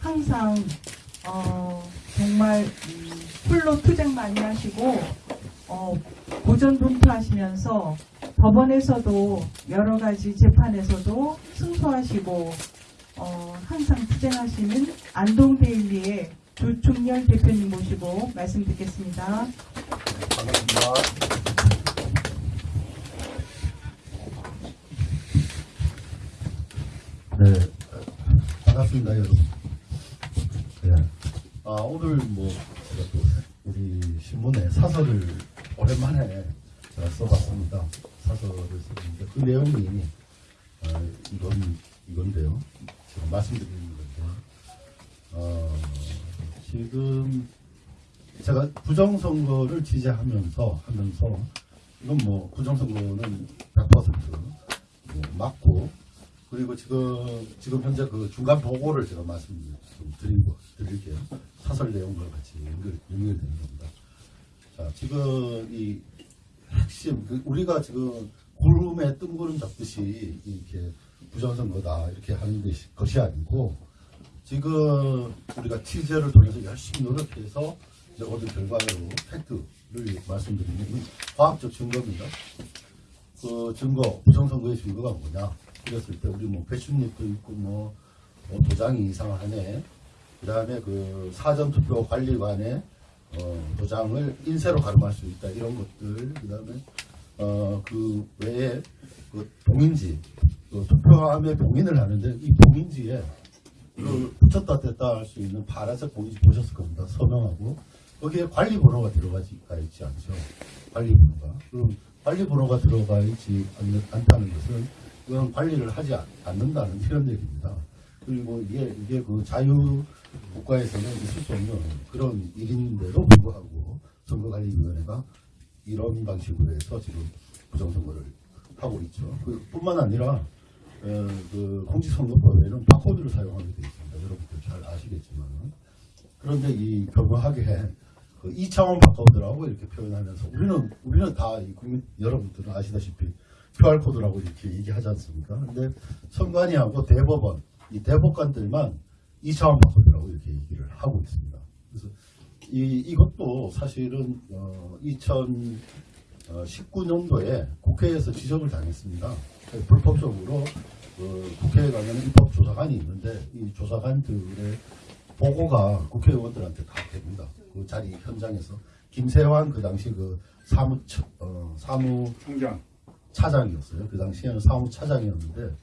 항상 어, 정말 음, 풀로 투쟁 많이 하시고 어, 고전 분투하시면서 법원에서도 여러 가지 재판에서도 승소하시고 어, 항상 투쟁하시는 안동데일리의 조충렬 대표님 모시고 말씀 듣겠습니다. 반갑습니다. 네, 반갑습니다, 여러분. 네. 아, 오늘 뭐, 제가 또 우리 신문에 사설을 오랜만에 제가 써봤습니다. 사설을 썼는데, 그 내용이, 아, 이건, 이건데요. 지금 말씀드리는 건데, 어, 지금 제가 부정선거를 지지하면서 하면서 이건 뭐 부정선거는 100%뭐 맞고 그리고 지금 지금 현재 그 중간 보고를 제가 말씀 좀 드리고 드릴게요. 사설 내용과 같이 연결 연결되는 겁니다. 자 지금 이 핵심 그 우리가 지금 구름에 뜬구름 잡듯이 이렇게 부정선 거다 이렇게 하는 것이, 아니고 지금 우리가 취재를 통해서 열심히 노력해서 이제 얻은 결과로 팩트를 말씀드리면 이 과학적 증거입니다. 그 증거, 부정선거의 증거가 뭐냐? 그랬을 때 우리 뭐 배출립도 있고 뭐, 뭐 도장이 이상하네. 그 다음에 그 사전투표 관리관의 어, 도장을 인쇄로 가름할 수 있다. 이런 것들. 그 다음에 어, 그 외에 그 봉인지, 그 투표함에 봉인을 하는데 이 봉인지에 그 붙였다 뗐다 할 수 있는 파란색 봉인지 보셨을 겁니다. 서명하고 거기에 관리 번호가 들어가 있지 않죠. 관리 번호가. 그럼 관리 번호가 들어가 있지 않다는 것은 그건 관리를 하지 않- 않는다는 이런 얘기입니다. 그리고 이게 이게 그 자유 국가에서는 있을 수 없는 그런 일인데도 불구하고 선거관리위원회가 이런 방식으로 해서 지금 부정선거를 하고 있죠. 그 뿐만 아니라 어, 그 공직선거법에는 바코드를 사용하게 되어 있습니다. 여러분들 잘 아시겠지만 그런데 이 교묘하게 그 2차원 바코드라고 이렇게 표현하면서 우리는 우리는 다이 국민 여러분들은 아시다시피 QR 코드라고 이렇게 얘기하지 않습니까? 근데 선관위하고 대법원 이 대법관들만 2차원 바코드라고 이렇게 얘기를 하고 있습니다. 그래서 이 이것도 사실은 어, 2019년도에 국회에서 지적을 당했습니다. 불법적으로 그 국회에 가면 입법조사관이 있는데 이 조사관들의 보고가 국회의원들한테 다 됩니다. 그 자리 현장에서 김세환 그 당시 그 사무 어, 사무 총장. 차장이었어요. 그 당시에는 사무차장이었는데 그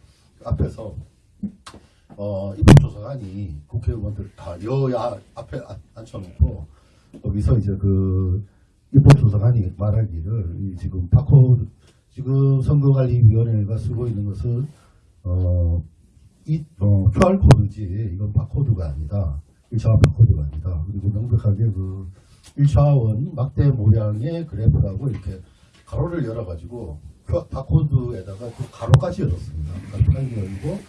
앞에서 어, 입법조사관이 국회의원들 다 여야 앞에 앉- 앉혀놓고 거기서 이제 그 입법조사관이 말하기를 이 지금 바코드 지금 선거관리위원회가 쓰고 있는 것은 어, 이 어, QR 코드지 이건 바코드가 아니다. 1차원 바코드가 아니다. 그리고 명백하게 그 1차원 막대 모양의 그래프라고 이렇게 가로를 열어가지고 그 바코드에다가 또 가로까지 열었습니다. 가로까지 열고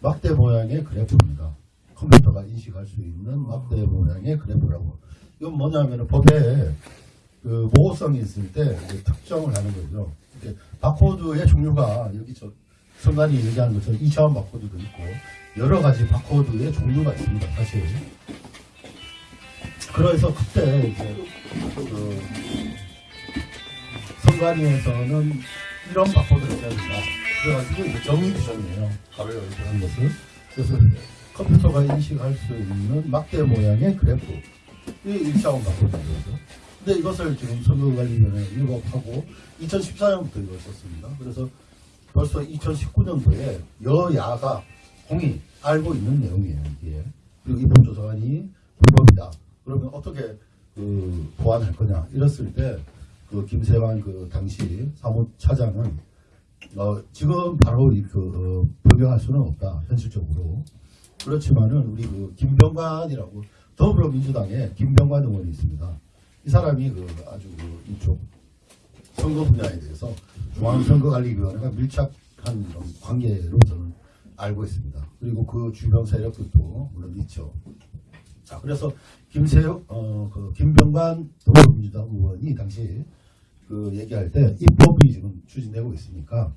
막대 모양의 그래프입니다. 컴퓨터가 인식할 수 있는 막대 모양의 그래프라고. 이건 뭐냐면 법에 그 모호성이 있을 때 특정을 하는 거죠. 이렇게 바코드의 종류가 여기 저 선관위 얘기하는 것처럼 2차원 바코드도 있고 여러 가지 바코드의 종류가 있습니다. 사실. 그래서 그때 이제 그 선관위에서는 이런 바코드를 된다. 그래가지고 이제 정의 규정이에요. 여기 그런 것을. 그래서 컴퓨터가 인식할 수 있는 막대 모양의 그래프. 이 1차원 바코드인 거죠. 근데 이것을 지금 선거관리위원회 일곱하고 2014년부터 이걸 썼습니다. 그래서 벌써 2019년도에 여야가 공이 알고 있는 내용이에요, 이게. 그리고 입법조사관이 불법이다. 그러면 어떻게 그 보완할 거냐. 이랬을 때, 그 김세환 그 당시 사무차장은 어, 지금 바로 이 그, 어, 변경할 수는 없다, 현실적으로. 그렇지만은 우리 그 김병관이라고 더불어민주당에 김병관 의원이 있습니다. 이 사람이 그 아주 그 이쪽 선거 분야에 대해서 중앙선거관리위원회가 밀착한 관계로 저는 알고 있습니다. 그리고 그 주변 세력들도 물론 있죠. 자, 그래서 김세혁, 어, 그 김병관 더불어민주당 의원이 당시 그 얘기할 때 입법이 지금 추진되고 있으니까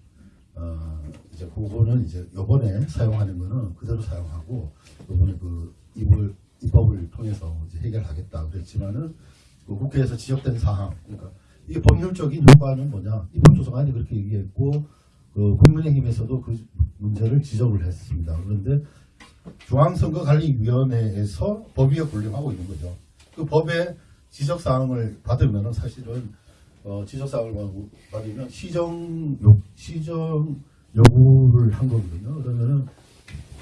어, 이제 그거는 이제 요번에 사용하는 거는 그대로 사용하고 요번에 그 통해서 이제 해결하겠다 그랬지만은 그 국회에서 지적된 사항, 그러니까 이게 법률적인 효과는 뭐냐? 입법조정안이 그렇게 얘기했고 그 국민의힘에서도 그 문제를 지적을 했습니다. 그런데 중앙선거관리위원회에서 법위에 군림하고 있는 거죠. 그 법에 지적 사항을 받으면은 사실은 어, 지적 사항을 받- 받으면 시정 요 시정 요구를 한 거거든요. 그러면은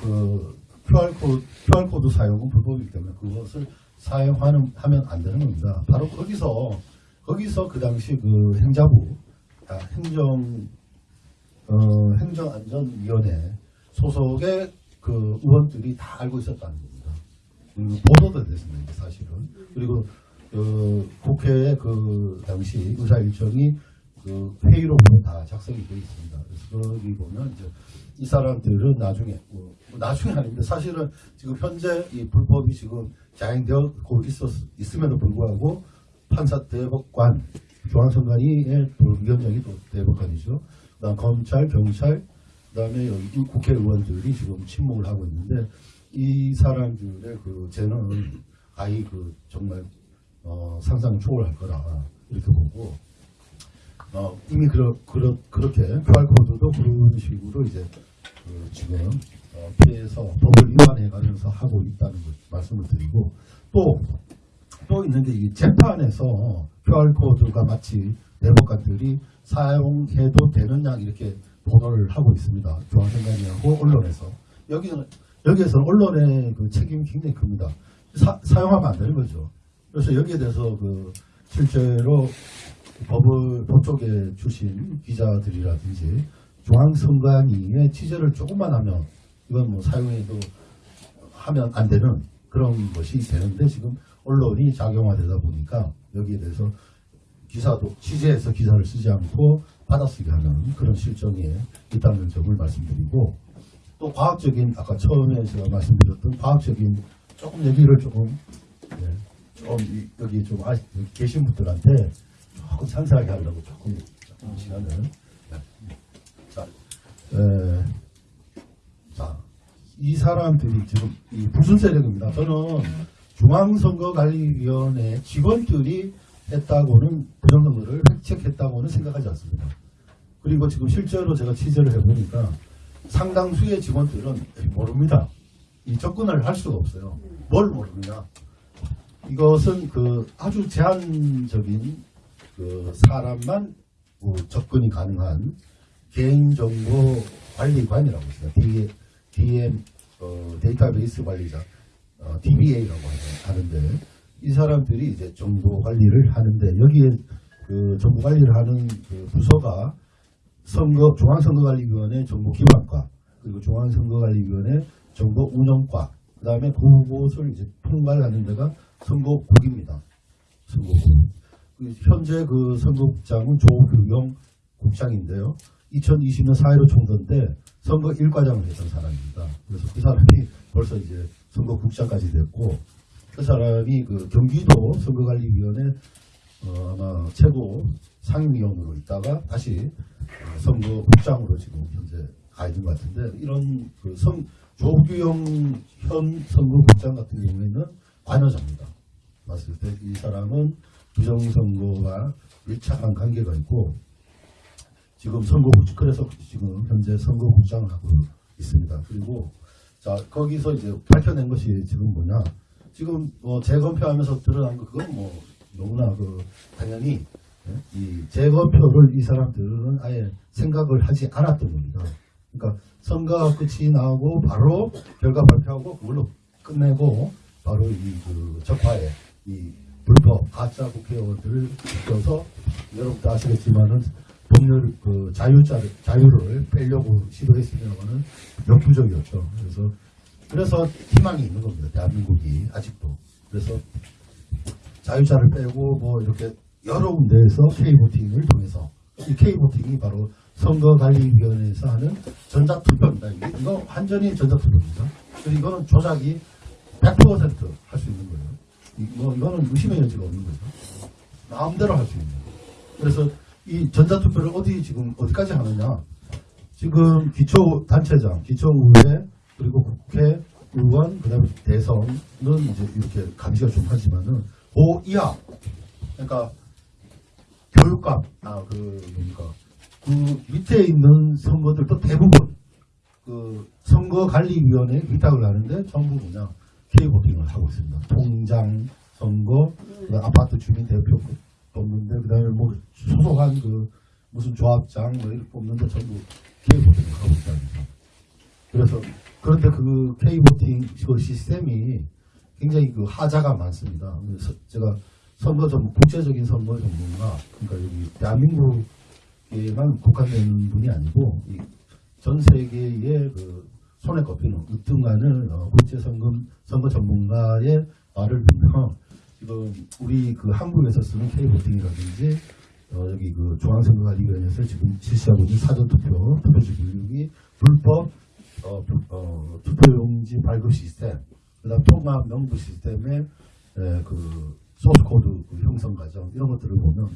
그 QR 코드 QR 코드 사용은 불법이기 때문에 그것을 사용하는 하면 안 되는 겁니다. 바로 거기서 거기서 그 당시 그 행자부 아, 행정 어, 행정안전위원회 소속의 그 의원들이 다 알고 있었다는 겁니다. 그리고 보도도 됐습니다. 사실은 그리고 그 국회의 그 당시 의사 일정이 그 회의록으로 다 작성이 되어 있습니다. 그래서 거기 보면 이제 이 사람들은 나중에 뭐, 뭐 나중에 아닌데 사실은 지금 현재 이 불법이 지금 자행되고 있었 있음에도 불구하고 판사 대법관 중앙선관위의 또 위원장이 또 대법관이죠. 그다음 검찰, 경찰, 그다음에 여기 국회의원들이 지금 침묵을 하고 있는데 이 사람들의 그 죄는 아이 그 정말 어, 상상 초월할 거라 이렇게 보고 어, 이미 그러, 그러, 그렇게 QR코드도 그런 식으로 이제 그 지금 어, 피해서 법을 위반해 가면서 하고 있다는 걸 말씀을 드리고 또, 또 있는데 이 재판에서 QR코드가 마치 대법관들이 사용해도 되느냐 이렇게 보도를 하고 있습니다. 중앙선관위하고 언론에서 여기는 여기에서는 언론의 그 책임이 굉장히 큽니다. 사, 사용하면 안 되는 거죠. 그래서 여기에 대해서 그 실제로 법을 법 쪽에 주신 기자들이라든지 중앙선관위의 취재를 조금만 하면 이건 뭐 사용해도 하면 안 되는 그런 것이 되는데 지금 언론이 작용화되다 보니까 여기에 대해서 기사도 취재해서 기사를 쓰지 않고 받아쓰기 하는 그런 실정에 있다는 점을 말씀드리고 또 과학적인 아까 처음에 제가 말씀드렸던 과학적인 조금 얘기를 조금 예, 좀 이- 여기 좀 아, 여기 계신 분들한테 조금 상세하게 하려고 조금 조금 시간을 네. 자, 에, 자, 이 사람들이 지금 이 무슨 세력입니다. 저는 중앙선거관리위원회 직원들이 했다고는 부정선거를 획책했다고는 생각하지 않습니다. 그리고 지금 실제로 제가 취재를 해보니까 상당수의 직원들은 모릅니다. 이 접근을 할 수가 없어요. 뭘 모르느냐. 이것은 그 아주 제한적인 그 사람만 뭐 접근이 가능한 개인정보 관리관이라고 있습니다. DM 어, 데이터베이스 관리자 어, DBA라고 하는데 이 사람들이 이제 정보 관리를 하는데 여기에 그 정보 관리를 하는 그 부서가 선거 중앙선거관리위원회 정보기반과 그리고 중앙선거관리위원회 정보운영과 그 다음에 그곳을 이제 통괄하는 데가 선거국입니다. 선거국. 그 현재 그 선거국장은 조규영 국장인데요. 2020년 4.15 총선 때 선거 일과장을 했던 사람입니다. 그래서 그 사람이 벌써 이제 선거국장까지 됐고 그 사람이 그 경기도 선거관리위원회 어, 아마 최고 상임위원으로 있다가 다시 어, 선거국장으로 지금 현재 가 있는 것 같은데 이런 그 선, 조규영 현 선거국장 같은 경우에는 관여자입니다. 봤을 때 이 사람은 부정선거와 밀착한 관계가 있고 지금 선거국 그래서 지금 현재 선거국장을 하고 있습니다. 그리고 자 거기서 이제 밝혀낸 것이 지금 뭐냐 지금 뭐 재검표하면서 드러난 거 그건 뭐 너무나 그 당연히 예? 이 재검표를 이 사람들은 아예 생각을 하지 않았던 겁니다. 그러니까 선거 끝이 나오고 바로 결과 발표하고 그걸로 끝내고 바로 이그 적화에 이 불법 가짜 국회의원들을 시켜서 여러분도 아시겠지만은 법률 그 자유자를 자유를 빼려고 시도했으면은 역부족이었죠. 그래서 그래서 희망이 있는 겁니다. 대한민국이 아직도. 그래서 자유자를 빼고 뭐 이렇게 여러 군데에서 K보팅을 통해서 이 K보팅이 바로 선거관리위원회에서 하는 전자투표입니다. 이거 완전히 전자투표입니다. 그리고 이거는 조작이 100%할 수 있는 거예요. 이거, 이거는 의심의 여지가 없는 거죠. 마음대로 할 수 있는 거예요. 그래서 이 전자투표를 어디 지금 어디까지 하느냐. 지금 기초단체장, 기초의회, 그리고 국회, 의원, 그 다음에 대선은 이제 이렇게 감시가 좀 하지만은, 그 이하, 그러니까 교육감, 아, 그, 뭡니까, 그 밑에 있는 선거들도 대부분 그 선거관리위원회 위탁을 하는데 전부 그냥 K보팅을 하고 있습니다. 통장, 선거, 아파트 주민 대표 뽑는데 그다음에 뭐 소속한 그 무슨 조합장 뭐 이렇게 뽑는데 전부 K보팅을 하고 있다는 거죠. 그래서 그런데 그 K보팅 그 시스템이 굉장히 그 하자가 많습니다. 그래서 제가 선거 전 국제적인 선거 전문가 그러니까 여기 대한민국에만 국한된 분이 아니고 이전 세계의 그 손에 꼽히는 으뜸가는 어, 국제 선거 전문가의 말을 듣면 지금 우리 그 한국에서 쓰는 K보팅이라든지 어, 여기 그 중앙선거관리위원회에서 지금 실시하고 있는 사전투표 투표지 교육이 불법 어, 부- 어, 투표용지 발급 시스템 그다음 통합 명부 시스템의 에, 그 소스 코드 그 형성 과정 이런 것들을 보면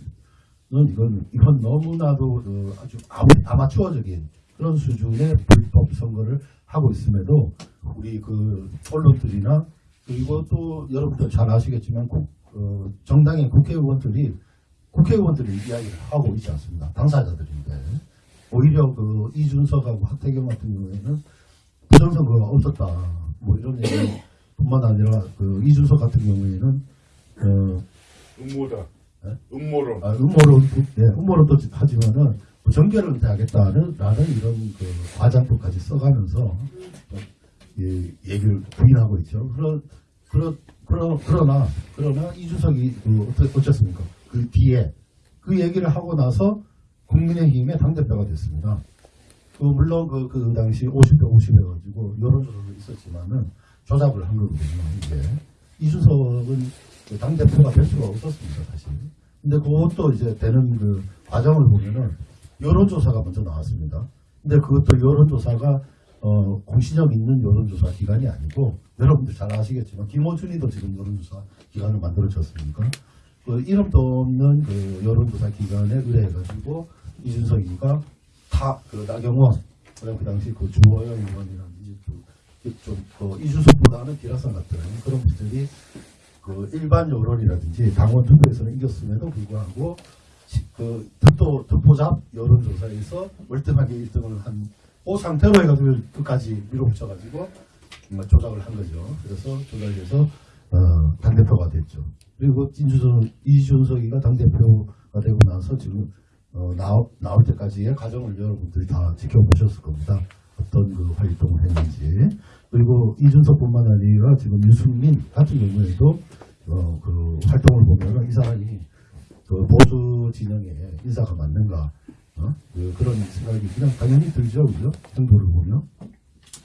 는 이건 이건 너무나도 어, 아주 아마, 아마추어적인 그런 수준의 불법 선거를 하고 있음에도 우리 그 언론들이나 그리고 또 여러분들 잘 아시겠지만 국, 어, 정당의 국회의원들이 국회의원들이 이야기를 하고 있지 않습니다. 당사자들인데 오히려 그 이준석하고 하태경 같은 경우에는 부정선거가 없었다 뭐 이런 얘기 뿐만 아니라 그 이준석 같은 경우에는 어, 음모다. 네? 음모론. 아, 음모론, 네, 음모론도 하지만은 뭐 정계를 은퇴하겠다는 라는 이런 그 과장법까지 써가면서 어, 예, 얘기를 부인하고 있죠. 그러, 그러, 그러, 그러나, 그러나 이준석이 그 어쨌습니까? 그 뒤에 그 얘기를 하고 나서 국민의힘의 당대표가 됐습니다. 그 물론 그, 그 당시 50대 50 해가지고 여론조사도 있었지만은 조작을 한 거거든요. 이게 이준석은 그 당대표가 될 수가 없었습니다, 사실. 근데 그것도 이제 되는 그 과정을 보면은 여론조사가 먼저 나왔습니다. 근데 그것도 여론조사가 어, 공신력 있는 여론조사 기관이 아니고 여러분들 잘 아시겠지만 김호준이도 지금 여론조사 기관을 만들어졌습니까? 그 이름도 없는 그 여론조사 기관에 의뢰해가지고 이준석이가 다그 나경원 그 당시 그 주호영 의원이라든지 그좀그 이준석보다는 기라성 같은 그런 분들이 그 일반 여론이라든지 당원 투표에서는 이겼음에도 불구하고 시- 그 특도 특보잡 여론조사에서 월등하게 1등을 한 그 상태로 해가지고 끝까지 밀어붙여가지고 조작을 한 거죠. 그래서 조작해서 어, 당대표가 됐죠. 그리고 이준석, 이준석이가 당대표가 되고 나서 지금 어, 나오, 나올 때까지의 과정을 여러분들이 다 지켜보셨을 겁니다. 어떤 그 활동을 했는지. 그리고 이준석뿐만 아니라 지금 유승민 같은 경우에도 어, 그 활동을 보면 이 사람이 그 보수 진영의 인사가 맞는가 어? 그, 런 생각이 그냥 당연히 들죠? 행보를 보면.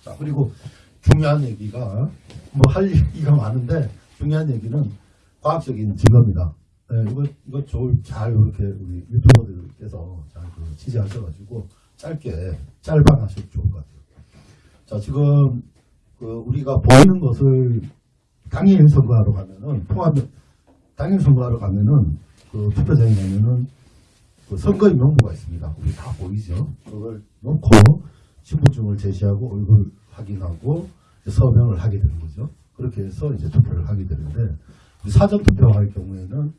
자 그리고 중요한 얘기가 뭐 할 얘기가 많은데 중요한 얘기는 과학적인 증거입니다. 네, 이거 이거 잘 이렇게 우리 유튜버들께서 잘그 취재하셔가지고 짧게 짤방 하셔도 좋을 것 같아요. 자 지금 그 우리가 보이는 것을 당일 선거하러 가면은 통합 당일 선거하러 가면은 그 투표장에 가면은 그 선거인 명부가 있습니다. 우리 다 보이죠. 그걸 놓고 신분증을 제시하고 얼굴 확인하고 서명을 하게 되는 거죠. 그렇게 해서 이제 투표를 하게 되는데 사전 투표할 경우에는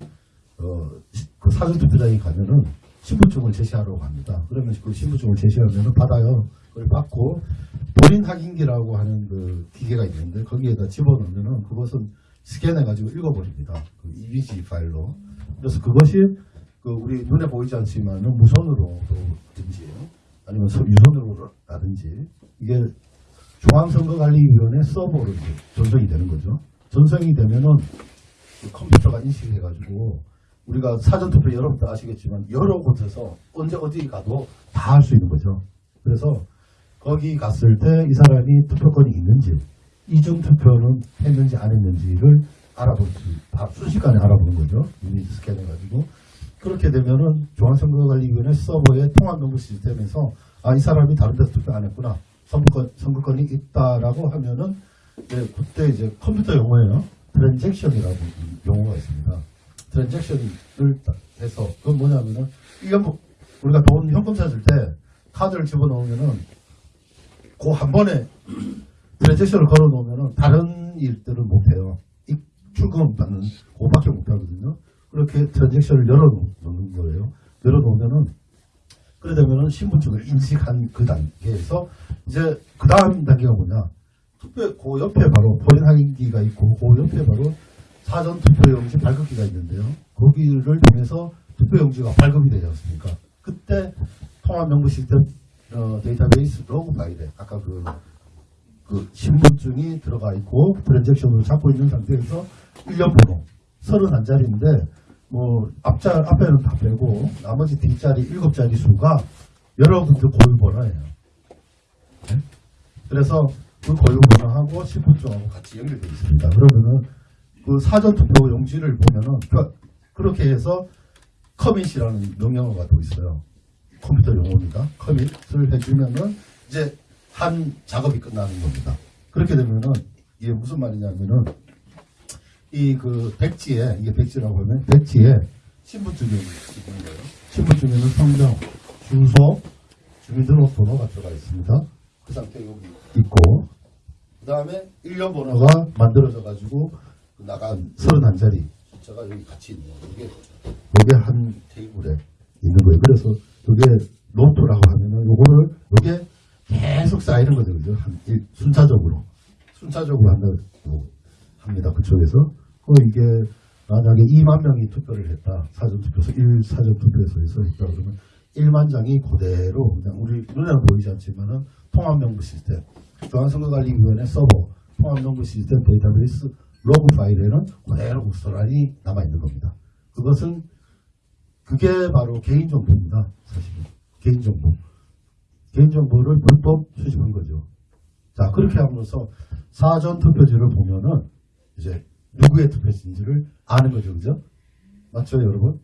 어, 시- 그 사전 투표장에 가면은 신분증을 제시하러 갑니다. 그러면 그 신분증을 제시하면은 받아요. 그걸 받고 본인 확인기라고 하는 그 기계가 있는데 거기에다 집어넣으면은 그것은 스캔해가지고 읽어버립니다. 그 이미지 파일로. 그래서 그것이 그 우리 눈에 보이지 않지만은 무선으로든지 아니면 서- 유선으로라든지 이게 중앙선거관리위원회 서버로 전송이 되는 거죠. 전송이 되면은 그 컴퓨터가 인식해가지고 우리가 사전투표 여러분도 아시겠지만 여러 곳에서 언제 어디 가도 다 할 수 있는 거죠. 그래서 거기 갔을 때 이 사람이 투표권이 있는지 이중 투표는 했는지 안 했는지를 알아볼 수, 다 순식간에 알아보는 거죠. 이미지 스캔 해가지고. 그렇게 되면은 중앙선거관리위원회 서버의 통합명부 시스템에서 아, 이 사람이 다른 데서 투표 안 했구나. 선거권, 선거권이 있다라고 하면은 네, 그때 이제 컴퓨터 용어예요. transaction이라고 용어가 있습니다. transaction을 딱 해서 그건 뭐냐면은 이게 뭐 우리가 돈 현금 찾을 때 카드를 집어넣으면은 그 한 번에 transaction을 걸어 놓으면 다른 일들은 못해요. 이 출금 받는 그거밖에 못하거든요. 그렇게 transaction을 열어 놓는 거예요. 열어 놓으면은 그러다면은 신분증을 인식한 그 단계에서 이제 그 다음 단계가 뭐냐 투표 그 옆에 바로 본인 확인기가 있고 그 옆에 바로 사전 투표용지 발급기가 있는데요. 거기를 통해서 투표용지가 발급이 되지 않습니까? 그때 통합명부 시스템 어, 데이터베이스 로그 파일에 아까 그, 그 신분증이 들어가 있고 트랜잭션으로 잡고 있는 상태에서 1년 번호 31자리인데 뭐 앞자 앞에는 다 빼고 나머지 뒷자리 7자리 수가 여러분들 고유 번호예요. 네? 그래서 그 고유 번호하고 신분증하고 같이 연결되어 있습니다. 그러면은 그 사전 투표 용지를 보면은 그- 그렇게 해서 커밋이라는 명령어가 또 있어요. 컴퓨터 용어입니다. 커밋을 해주면은 이제 한 작업이 끝나는 겁니다. 그렇게 되면은 이게 무슨 말이냐면은 이 그 백지에 이게 백지라고 하면 백지에 신분증이 있는 거예요. 신분증에는 성명, 주소, 주민등록번호가 들어가 있습니다. 그 상태 여기 있고 그 다음에 1년 번호가 만들어져 가지고 나간 31자리 숫자가 여기 같이 있는 거예요. 이게 이게 한 테이블에 있는 거예요. 그래서 이게 노트라고 하면은 요거를 요게 계속 쌓이는 거죠. 그죠? 한 일- 순차적으로 순차적으로 한다고 합니다. 그쪽에서 그 이게 만약에 2만 명이 투표를 했다. 사전투표소 1 사전투표소에서 했다 그러면 1만 장이 그대로 그냥 우리 눈에는 보이지 않지만은 통합명부 시스템 중앙선거관리위원회 서버 통합명부 시스템 데이터베이스 로그 파일에는 그대로 고스란히 남아있는 겁니다. 그것은 그게 바로 개인정보입니다. 사실은 개인정보 개인정보를 불법 수집한 거죠. 자 그렇게 하면서 사전 투표지를 보면은 이제 누구의 투표지인지를 아는 거죠. 그죠? 맞죠 여러분?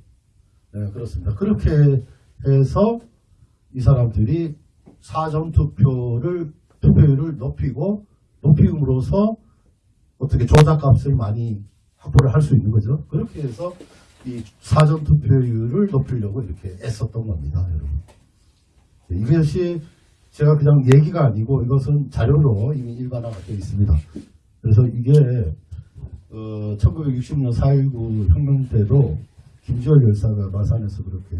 네 그렇습니다. 그렇게 해서 이 사람들이 사전 투표를 투표율을 높이고 높임으로써 어떻게 조작값을 많이 확보를 할 수 있는 거죠. 그렇게 해서 이 사전 투표율을 높이려고 이렇게 애썼던 겁니다, 여러분. 네, 이것이 제가 그냥 얘기가 아니고 이것은 자료로 이미 일반화가 되어 있습니다. 그래서 이게 어, 1960년 4.19 혁명 때도 김지월 열사가 마산에서 그렇게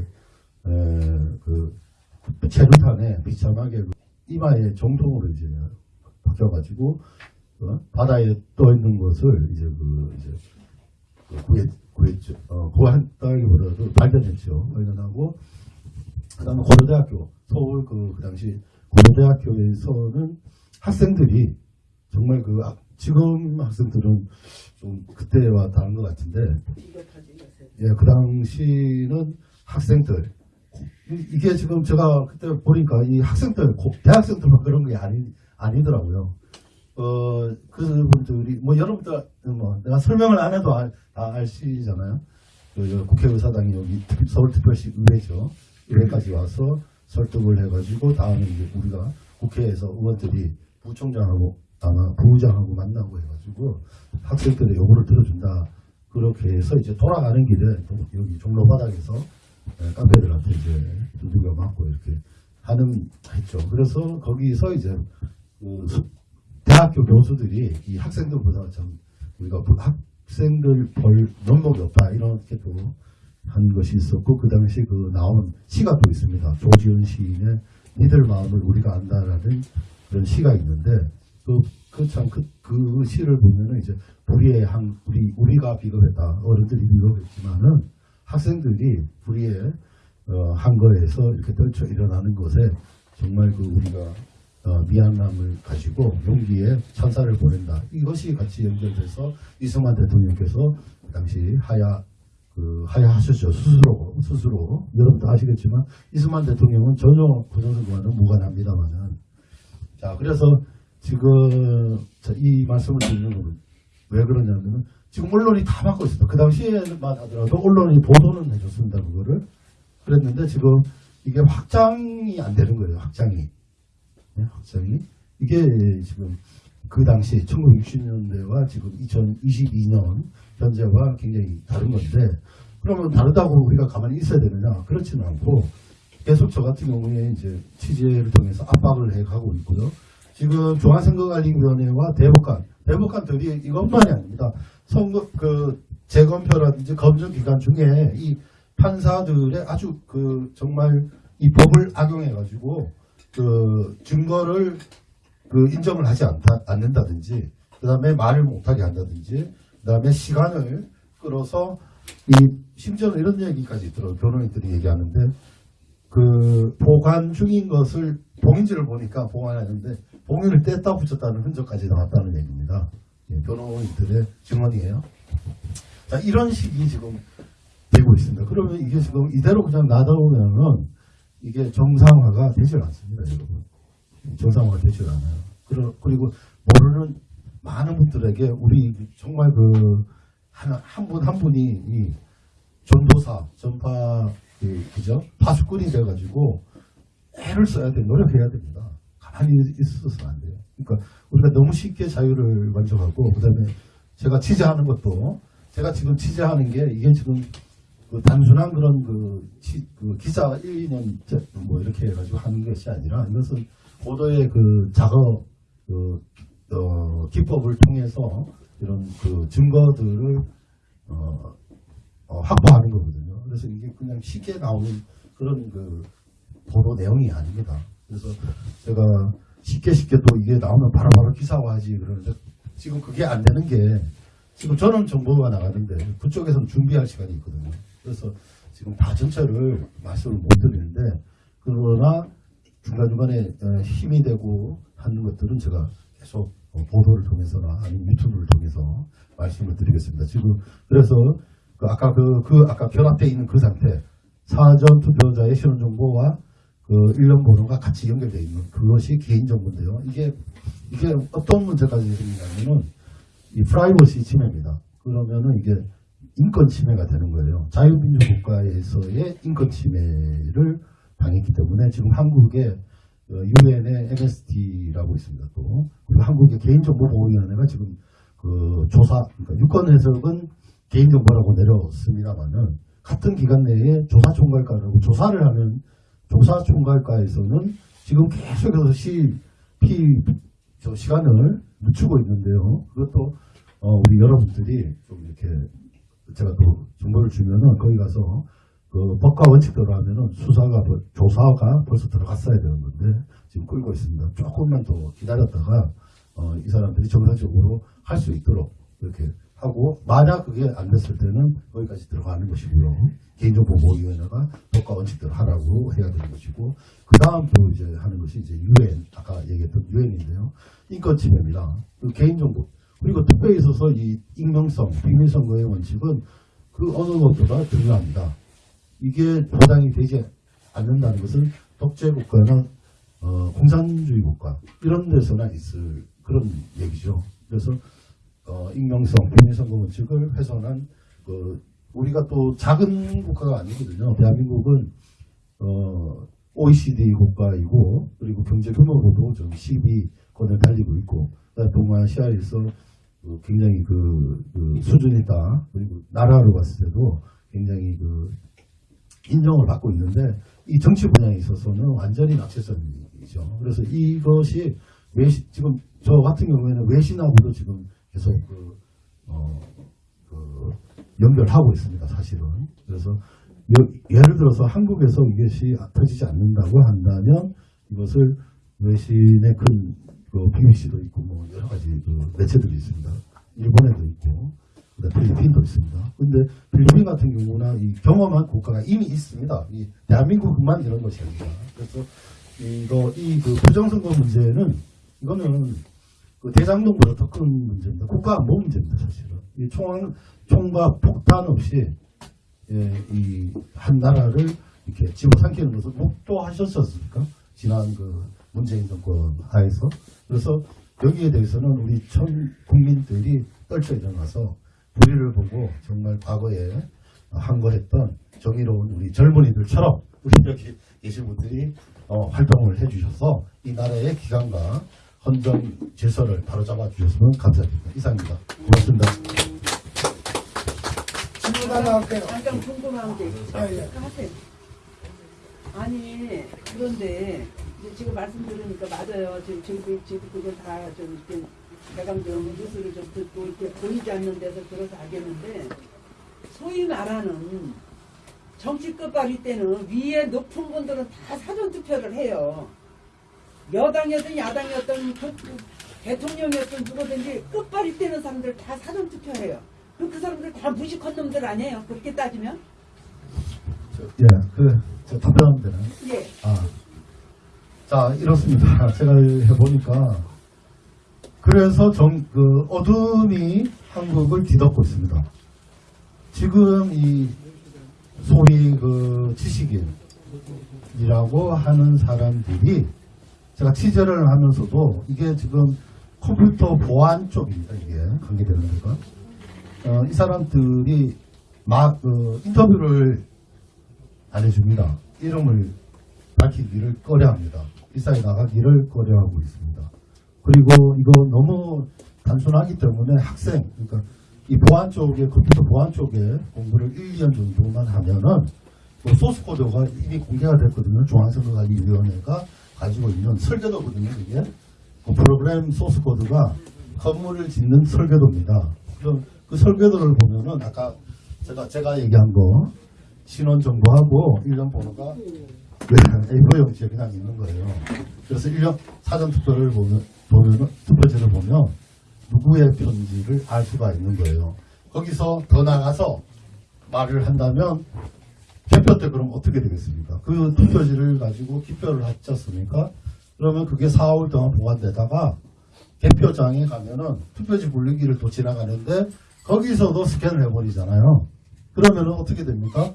에, 그 체류탄에 비참하게 그 이마에 정통으로 이제 박혀가지고 어? 바다에 떠 있는 것을 이제 그 이제 그 구했 구했죠. 어, 구했다기보다도 발견했죠. 발견하고 그다음에 고려대학교 서울 그, 그 당시 고려대학교에서는 학생들이 정말 그 학- 지금 학생들은 좀 그때와 다른 것 같은데 예, 그 당시는 학생들 이- 이게 지금 제가 그때 보니까 이 학생들 고- 대학생들만 그런 게 아니 아니더라고요. 어, 그분들이, 뭐, 여러분들, 뭐, 내가 설명을 안 해도 알, 다 아시잖아요. 그, 저 국회의사당이 여기 특- 서울특별시 의회죠. 의회까지 와서 설득을 해가지고, 다음에 이제 우리가 국회에서 의원들이 부총장하고, 아마 부의장하고 만나고 해가지고, 학생들의 요구를 들어준다. 그렇게 해서 이제 돌아가는 길에 또 여기 종로 바닥에서 예, 깡패들한테 이제 두들겨 맞고 이렇게 하는, 했죠. 그래서 거기서 이제 그 수- 대학교 교수들이 이 학생들보다 좀 우리가 부- 학생들 볼 면목이 없다 이렇게 또 한 것이 있었고 그 당시 그 나온 시가 또 있습니다. 조지현 시인의 니들 마음을 우리가 안다라는 그런 시가 있는데 그그참그 그 시를 보면은 이제 우리의 한 우리 우리가 비겁했다 어른들이 비겁했지만은 학생들이 우리의 어, 한 거에서 이렇게 떨쳐 일어나는 것에 정말 그 우리가 어, 미안함을 가지고 용기에 천사를 보낸다. 이것이 같이 연결돼서 이승만 대통령께서 그 당시 하야 그 하야하셨죠 스스로 스스로 여러분도 아시겠지만 이승만 대통령은 전혀 부정선거와는 무관합니다만은 자 그래서 지금 자, 이 말씀을 드리는 건왜 그러냐면은 지금 언론이 다 받고 있습니다. 그 당시에만 하더라도 언론이 보도는 해줬습니다. 그거를 그랬는데 지금 이게 확장이 안 되는 거예요. 확장이. 네, 확장이 이게 지금 그 당시 1960년대와 지금 2022년 현재와 굉장히 다른 건데 그러면 다르다고 우리가 가만히 있어야 되느냐 그렇지는 않고 계속 저 같은 경우에 이제 취재를 통해서 압박을 해 가고 있고요 지금 중앙선거관리위원회와 대법관, 대법관들이 이것만이 아닙니다. 선거 그 재검표라든지 검증 기간 중에 이 판사들의 아주 그 정말 이 법을 악용해 가지고 그 증거를 그 인정을 하지 않다, 않는다든지 그 다음에 말을 못하게 한다든지 그 다음에 시간을 끌어서 이 심지어는 이런 얘기까지 들어요. 변호인들이 얘기하는데 그 보관 중인 것을 봉인지를 보니까 보관하는데 봉인을 뗐다 붙였다는 흔적까지 나왔다는 얘기입니다. 예, 변호인들의 증언이에요. 자 이런 식이 지금 되고 있습니다. 그러면 이게 지금 이대로 그냥 놔두면은 이게 정상화가 되질 않습니다, 여러분. 정상화가 되질 않아요. 그리고 모르는 많은 분들에게 우리 정말 그 한분한 분이 이 전도사 전파 그, 그죠 파수꾼이 돼가지고 애를 써야 돼 노력해야 됩니다. 가만히 있어서는 안 돼요. 그러니까 우리가 너무 쉽게 자유를 만족하고 그다음에 제가 취재하는 것도 제가 지금 취재하는 게 이게 지금 그 단순한 그런 그, 치- 그 기자 1, 2년 뭐 이렇게 해가지고 하는 것이 아니라 이것은 고도의 그 작업 그 어, 기법을 통해서 이런 그 증거들을 어, 어, 확보하는 거거든요. 그래서 이게 그냥 쉽게 나오는 그런 그 보도 내용이 아닙니다. 그래서 제가 쉽게 쉽게 또 이게 나오면 바로 바로 기사화하지 그러는데 지금 그게 안 되는 게 지금 저는 정보가 나가는데 그쪽에서는 준비할 시간이 있거든요. 그래서 지금 다 전체를 말씀을 못 드리는데 그러나 중간중간에 어, 힘이 되고 하는 것들은 제가 계속 어, 보도를 통해서나 아니면 유튜브를 통해서 말씀을 드리겠습니다. 지금 그래서 그 아까 그, 그 아까 결합되어 있는 그 상태 사전 투표자의 신원 정보와 그 일련 번호가 같이 연결되어 있는 그것이 개인 정보인데요. 이게 이게 어떤 문제까지 생기냐면은 이 프라이버시 침해입니다. 그러면은 이게 인권 침해가 되는 거예요. 자유민주 국가에서의 인권 침해를 당했기 때문에 지금 한국의 유엔의 MST라고 있습니다. 또 그리고 한국의 개인정보보호위원회가 지금 그 조사 그러니까 유권 해석은 개인정보라고 내렸습니다만은 같은 기간 내에 조사총괄과라고 조사를 하는 조사총괄과에서는 지금 계속해서 시, 피, 저 시간을 늦추고 있는데요. 그것도 어, 우리 여러분들이 좀 이렇게 제가 또 정보를 주면은 거기 가서 그 법과 원칙대로 하면은 수사가 벌- 조사가 벌써 들어갔어야 되는 건데 지금 끌고 있습니다. 조금만 더 기다렸다가 어, 이 사람들이 정상적으로 할 수 있도록 이렇게 하고 만약 그게 안 됐을 때는 거기까지 들어가는 것이고요. 개인정보보호위원회가 법과 원칙대로 하라고 해야 되는 것이고 그 다음 또 이제 하는 것이 이제 유엔 아까 얘기했던 유엔인데요. 인권 침해입니다. 그 개인정보 그리고 투표에 있어서 이 익명성, 비밀선거의 원칙은 그 어느 것보다 중요합니다. 이게 보장이 되지 않는다는 것은 독재 국가나 어, 공산주의 국가 이런 데서나 있을 그런 얘기죠. 그래서 어, 익명성, 비밀선거 원칙을 훼손한 그 우리가 또 작은 국가가 아니거든요. 대한민국은 어, OECD 국가이고 그리고 경제 규모로도 좀 12권을 달리고 있고 동아시아에서 그 굉장히 그, 그 수준이 있다. 그리고 나라로 봤을 때도 굉장히 그 인정을 받고 있는데 이 정치 분야에 있어서는 완전히 낙제성이죠. 그래서 이것이 외신 지금 저 같은 경우에는 외신하고도 지금 계속 그, 어, 그 연결하고 있습니다. 사실은. 그래서 여- 예를 들어서 한국에서 이것이 터지지 않는다고 한다면 이것을 외신의 큰 그 BBC도 있고 뭐 여러 가지 그 매체들이 있습니다. 일본에도 있고 필리핀도 있습니다. 근데 필리핀 같은 경우나 이 경험한 국가가 이미 있습니다. 이 대한민국만 이런 것이 아니라 그래서 이거 이그 부정선거 문제는 이거는 그 대장동보다 더 큰 문제입니다. 국가 안보 문제입니다, 사실은. 이 총, 총과 폭탄 없이 예, 이 한 나라를 이렇게 집어삼키는 것을 목도하셨었습니까? 지난 그 문재인 정권 하에서. 그래서 여기에 대해서는 우리 전 국민들이 떨쳐 일어나서 불의를 보고 정말 과거에 항거했던 정의로운 우리 젊은이들처럼 우리 여기 계신 분들이 어, 활동을 해주셔서 이 나라의 기강과 헌정 질서를 바로잡아 주셨으면 감사드립니다. 이상입니다. 고맙습니다. 질문 하나 할게요. 잠깐 궁금한 게 있어요. 예, 예. 하세요. 아니 그런데 지금 말씀 들으니까 맞아요. 지금 저희도 지금 그걸 다좀 대강정 뉴스를 좀 듣고 이렇게 보이지 않는 데서 들어서 알겠는데 소위 말하는 정치 끝발이 때는 위에 높은 분들은 다 사전 투표를 해요. 여당이었든 야당이었든 그- 그 대통령이었든 누구든지 끝발이 때는 사람들 다 사전 투표해요. 그럼 그 사람들 다 무식한 놈들 아니에요? 그렇게 따지면? 저, 예, 그, 저 답변하면 되나요? 예. 아. 자, 이렇습니다. 제가 해보니까. 그래서 정, 그, 어둠이 한국을 뒤덮고 있습니다. 지금 이, 소위 그, 지식인이라고 하는 사람들이, 제가 취재를 하면서도, 이게 지금 컴퓨터 보안 쪽입니다. 이게, 관계되는 데가. 어, 이 사람들이 막, 그, 인터뷰를 안 해줍니다. 이름을 밝히기를 꺼려합니다. 일상에 나가기를 꺼려하고 있습니다. 그리고 이거 너무 단순하기 때문에 학생, 그러니까 이 보안 쪽에, 컴퓨터 보안 쪽에 공부를 1, 2년 정도만 하면은 그 소스 코드가 이미 공개가 됐거든요. 중앙선거관리위원회가 가지고 있는 설계도거든요. 이게 그 프로그램 소스 코드가 건물을 짓는 설계도입니다. 그럼 그 설계도를 보면은 아까 제가 제가 얘기한 거 신원 정보하고 일련 번호가 A4 용지에 그냥 있는 거예요. 그래서 일련 사전 투표를 보면 보면 투표지를 보면 누구의 편지를 알 수가 있는 거예요. 거기서 더 나가서 말을 한다면 개표 때 그럼 어떻게 되겠습니까? 그 투표지를 가지고 기표를 했지 않습니까? 그러면 그게 4월 동안 보관되다가 개표장에 가면은 투표지 분리기를 또 지나가는데 거기서도 스캔을 해버리잖아요. 그러면은 어떻게 됩니까?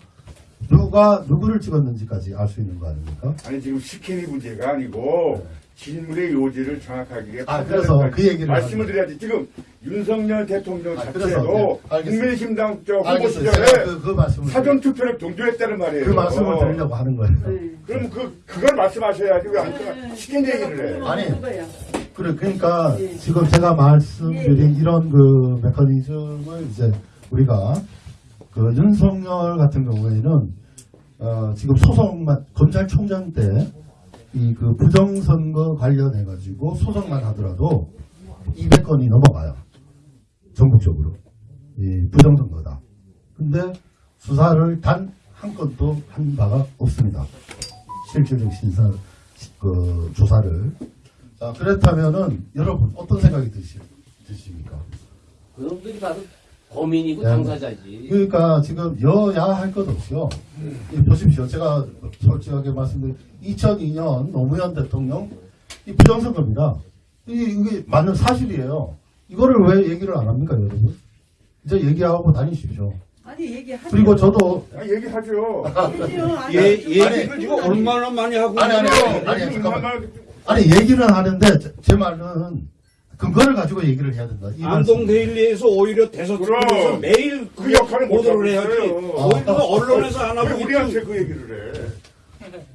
누가 누구를 찍었는지까지 알 수 있는 거 아닙니까? 아니 지금 스캔이 문제가 아니고 질문의 요지를 정확하게 아, 그래서 그 얘기를 말씀을 하는 드려야지 지금 윤석열 대통령 아, 자체도 네. 국민의힘당 쪽 후보. 시절에 그, 그 말씀을 사전 투표를 동조했다는 말이에요. 그 말씀을 드리려고 하는 거예요. 네. 그럼 그 그걸 말씀하셔야지 왜안 스캔 얘기를 해? 아니. 그래, 그러니까 예. 지금 제가 말씀드린 예. 이런 그 메커니즘을 이제 우리가 그 윤석열 같은 경우에는 어, 지금 소송만 검찰총장 때 이 그 부정선거 관련해 가지고 소송만 하더라도 200건이 넘어가요. 전국적으로 이 부정선거다. 근데 수사를 단 한 건도 한 바가 없습니다. 실질적 신사 그 조사를 자, 그렇다면은 여러분 어떤 생각이 드시, 드십니까? 그놈들이 바로 범인이고 네. 당사자지. 그러니까 지금 여야 할 것 없이요. 이 보십시오. 제가 솔직하게 말씀드린 2002년 노무현 대통령 이 부정선거입니다. 이- 이게 맞는 사실이에요. 이거를 왜 얘기를 안 합니까, 여러분? 이제 얘기하고 다니십시오. 아니 얘기하죠. 그리고 저도 아, 얘기하죠. 얘기죠. 아니, 예, 아니, 얘기를 지금 얼마나 많이 하고 아니, 아니, 있는데요. 아니, 아니, 잠깐만. 얼마나 아니 얘기는 하는데 제, 제 말은 근거를 가지고 얘기를 해야 된다. 이 안동 말씀. 데일리에서 오히려 대서특보에서 그럼. 매일 그 역할을 못 보도를 해야지. 오히려 언론에서 안왜 하고 우리한테 있지. 그 얘기를 해?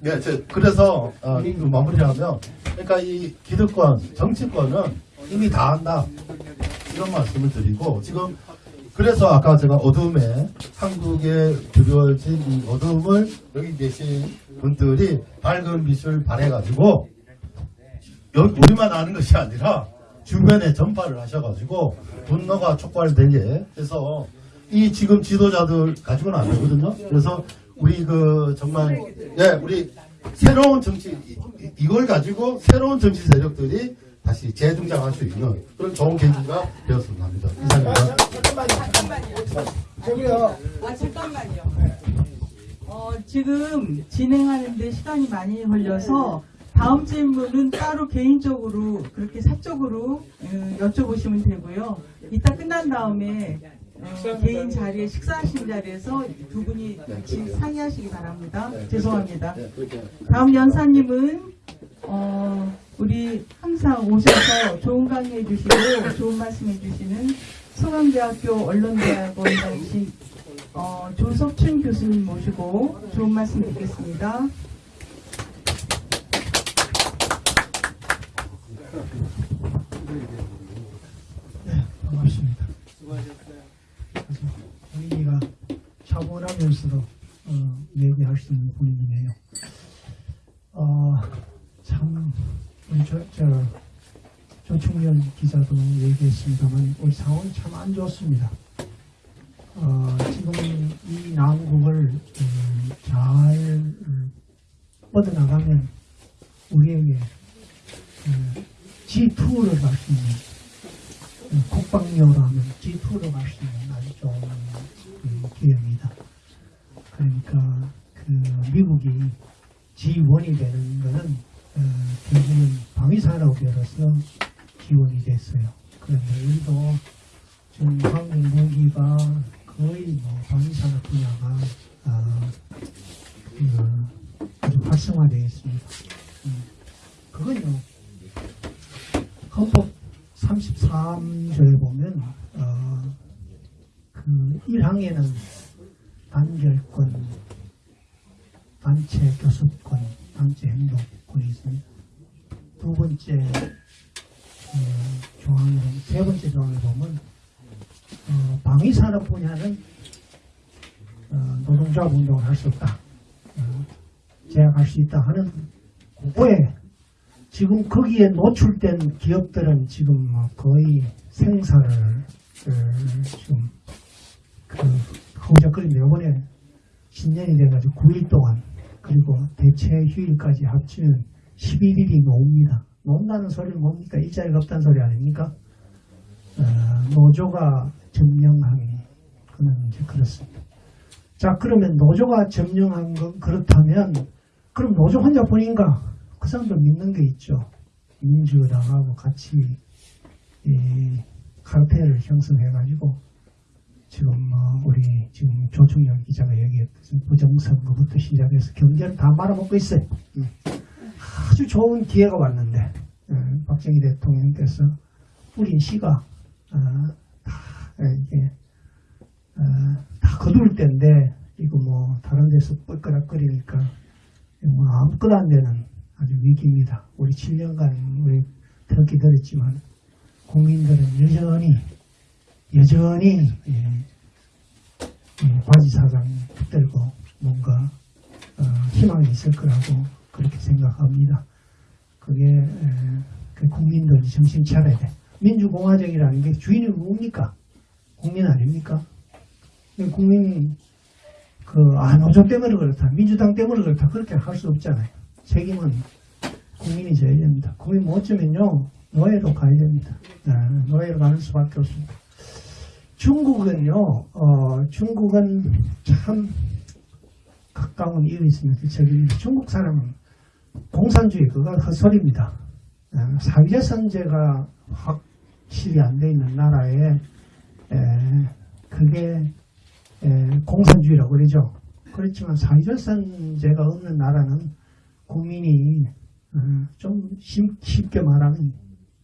네, 저, 그래서 어, 그 마무리하면 그러니까 이 기득권, 정치권은 이미 다 한다 이런 말씀을 드리고 지금 그래서 아까 제가 어둠에 한국에 드려진 이 어둠을 여기 계신 분들이 밝은 빛을 발해가지고 여기 우리만 아는 것이 아니라 주변에 전파를 하셔가지고 분노가 촉발되게 해서 이 지금 지도자들 가지고는 안 되거든요. 그래서 우리 그 정말 예 우리 새로운 정치 이- 이걸 가지고 새로운 정치 세력들이 다시 재등장할 수 있는 그런 좋은 계기가 되었으면 합니다. 이상입니다. 아, 잠깐만요. 어, 지금 진행하는데 시간이 많이 걸려서 다음 질문은 따로 개인적으로 그렇게 사적으로 어, 여쭤보시면 되고요. 이따 끝난 다음에 어, 개인 자리에 식사하신 자리에서 두 분이 같이 상의하시기 바랍니다. 죄송합니다. 네, 다음 연사님은 어, 우리 항상 오셔서 좋은 강의해 주시고 좋은 말씀해 주시는 성남대학교 언론대학원장이신 어, 조석춘 교수님 모시고 좋은 말씀 듣겠습니다. 반갑습니다. 분위기가 차분하면서도 어, 얘기할 수 있는 분위기네요. 어, 참 저, 저 조충현 기자도 얘기했습니다만 우리 상황이 참 안 좋습니다. 어, 지금 이 난국을 음, 잘 음, 뻗어나가면 우리에게 음, G2를 갈 수 있는 음, 국방력으로 하면 G2로 갈 수 있는 아주 좋은 음, 기회입니다. 그러니까 그 미국이 G1이 되는 것은 어, 결국은 방위산업으로서 지원이 됐어요. 그런데 우리도 지금 한국 무기가 거의 뭐 방위산업 분야가 어, 그 아주 활성화되어 있습니다. 음, 그건요 헌법 33조에 보면 어, 그 1항에는 단결권, 단체 교섭권, 단체 행동권이 있습니다. 두 번째 어, 조항에 세 번째 조항에 보면 어, 방위산업 분야는 어, 노동조합 운동을 할 수 없다. 어, 제약할 수 있다 하는 그거에 지금 거기에 노출된 기업들은 지금 뭐 거의 생사를 어, 지금 그 허우적거리며 이번에 신년이 돼가지고 9일 동안 그리고 대체 휴일까지 합치면 11일이 노입니다. 논다는 소리는 뭡니까? 일자리가 없다는 소리 아닙니까? 어, 노조가 점령함이 그는 이제 그렇습니다. 자 그러면 노조가 점령한 건 그렇다면 그럼 노조 혼자뿐인가? 그 사람도 믿는 게 있죠. 민주당하고 같이 이 카르텔을 형성해가지고 지금 뭐 우리 지금 조충현 기자가 얘기했듯이 부정선거부터 시작해서 경제를 다 말아먹고 있어요. 음. 아주 좋은 기회가 왔는데 음, 박정희 대통령께서 뿌린 씨가 어, 다 이게 어, 다 거둘 때인데 이거 뭐 다른 데서 뻘끄락거리니까 뭐 아무것도 안 되는 아주 위기입니다. 우리 7년간 우리 더 기다렸지만 국민들은 여전히 여전히 예, 예, 바지 사장 붙들고 뭔가 어, 희망이 있을 거라고 그렇게 생각합니다. 그게 에, 그 국민들이 정신 차려야 돼. 민주공화정이라는 게 주인이 뭡니까? 국민 아닙니까? 국민이 그, 아, 노조 때문에 그렇다. 민주당 때문에 그렇다. 그렇게 할 수 없잖아요. 책임은 국민이 져야 됩니다. 국민 못 지면요, 노예로 가야 됩니다. 네, 노예로 가는 수밖에 없습니다. 중국은요, 어, 중국은 참 가까운 이유 있습니다. 저기 중국 사람은 공산주의, 그건 헛소리입니다. 어, 사회선제가 확실히 안 돼 있는 나라에, 에, 그게 에, 공산주의라고 그러죠. 그렇지만 사회주선제가 없는 나라는 국민이 어, 좀 쉽- 쉽게 말하면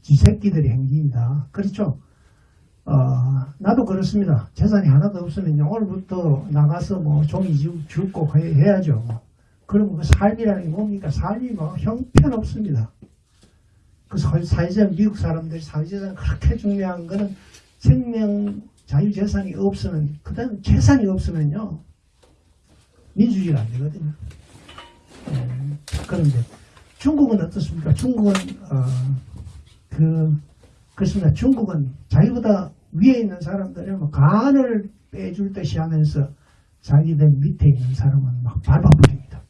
쥐새끼들의 행진이다. 그렇죠? 어, 나도 그렇습니다. 재산이 하나도 없으면 오늘부터 나가서 뭐 종이 주- 줍고 해- 해야죠. 뭐. 그러면 그 삶이라는 게 뭡니까? 삶이 뭐 형편없습니다. 그 사- 사회적 미국 사람들이 사회재산 그렇게 중요한 거는 생명 자유재산이 없으면 그다음 재산이 없으면요 민주주의가 안 되거든요. 예, 그런데 중국은 어떻습니까? 중국은 어, 그 그렇습니다. 중국은 자기보다 위에 있는 사람들은 뭐 간을 빼줄 듯이 하면서 자기들 밑에 있는 사람은 막 밟아버립니다.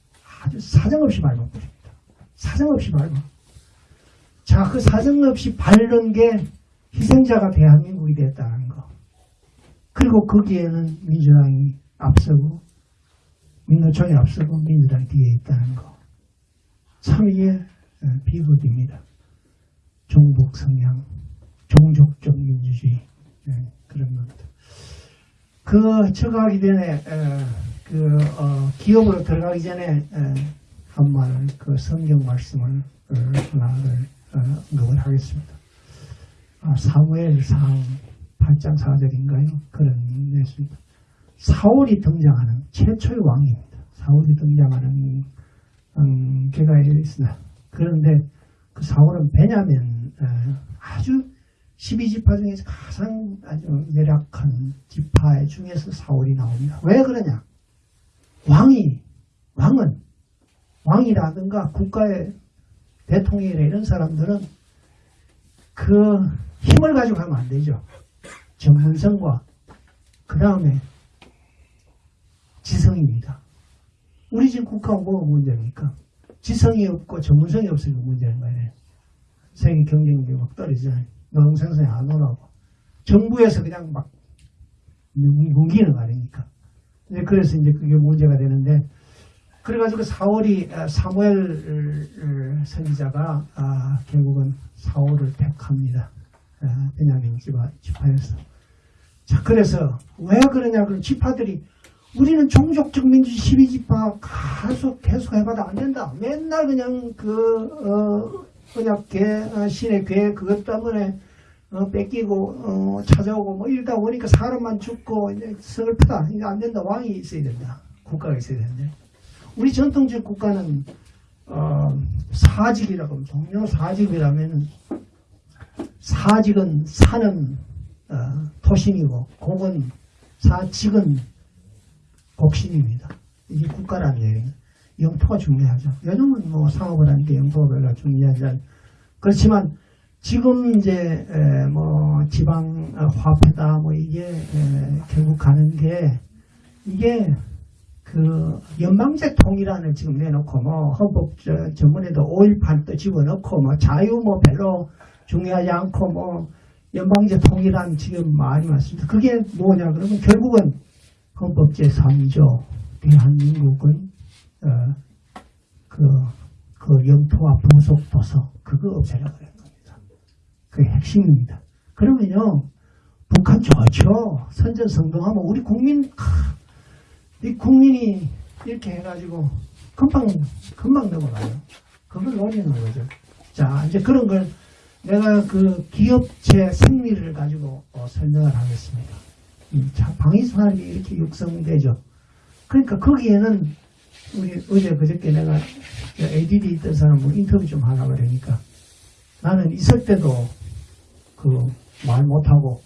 아주 사정없이 밟아버립니다. 사정없이 밟아. 자, 그 사정없이 밟는 게 희생자가 대한민국이 됐다는 거. 그리고 거기에는 민주당이 앞서고 민노총이 앞서고 민주당이 뒤에 있다는 거. 참 이게 어, 비극입니다. 종북 성향, 종족적 민주주의 예, 그런 겁니다. 그 처가기 전에 에, 그 어, 기업으로 들어가기 전에 한말그 성경 말씀을 어, 하나를 어, 언급을 하겠습니다. 아, 사무엘 상 8장 4절인가요? 그런 내습니다. 사울이 등장하는 최초의 왕입니다. 사울이 등장하는 음, 개가 있으나 그런데 그 사울은 베냐민 어, 아주 12지파 중에서 가장 아주 열악한 지파 중에서 사울이 나옵니다. 왜 그러냐? 왕이 왕은 왕이라든가 국가의 대통령이나 이런 사람들은 그 힘을 가지고 하면 안 되죠. 전문성과 그 다음에 지성입니다. 우리 지금 국가가 뭐가 문제입니까? 지성이 없고 전문성이 없으니까 문제인 거예요. 세계 경쟁력이 막 떨어지잖아요. 노동생산이 안 오라고. 정부에서 그냥 막 뭉기는? 이제 그래서 이제 그게 문제가 되는데, 그래가지고 4월이, 사무엘 선지자가, 아, 결국은 4월을 택합니다. 아, 베냐민 지파에서. 자, 그래서 왜 그러냐, 그럼 지파들이 우리는 종족적 민주주의 12지파 계속, 계속 해봐도 안 된다. 맨날 그냥 그, 어, 언약계, 어, 신의 괴, 그것 때문에 어, 뺏기고 어, 찾아오고 뭐 이러다 보니까 사람만 죽고 이제 슬프다. 이제 안 된다. 왕이 있어야 된다. 국가가 있어야 되는데 우리 전통적 국가는 어, 사직이라고 하면 종료 사직이라면은 사직은 사는 어, 토신이고 곡은 사직은 곡신입니다. 이게 국가라는 얘기예요. 영토가 중요하죠. 요즘은 뭐 상업을 하니까 영토가 별로 중요하지 않 그렇지만 지금 이제 에, 뭐 지방 어, 화폐다 뭐 이게 에, 결국 가는 게 이게 그 연방제 통일안을 지금 내놓고 뭐 헌법 저, 전문에도 5.18도 집어넣고 뭐 자유 뭐 별로 중요하지 않고 뭐 연방제 통일안 지금 많이 왔습니다. 그게 뭐냐 그러면 결국은 헌법 제3조 대한민국은 어, 그, 그 영토와 부속 도서 그거 없애려고 그래요. 그게 핵심입니다. 그러면요, 북한 좋죠. 선전성동하면 우리 국민, 하, 이 국민이 이렇게 해가지고 금방, 금방 넘어가요. 그걸 노리는 거죠. 자, 이제 그런 걸 내가 그 기업체 승리를 가지고 어, 설명을 하겠습니다. 방위산업이 이렇게 육성되죠. 그러니까 거기에는 우리 어제 그저께 내가 ADD 있던 사람을 인터뷰 좀 하려고 그러니까 나는 있을 때도 그 말 못하고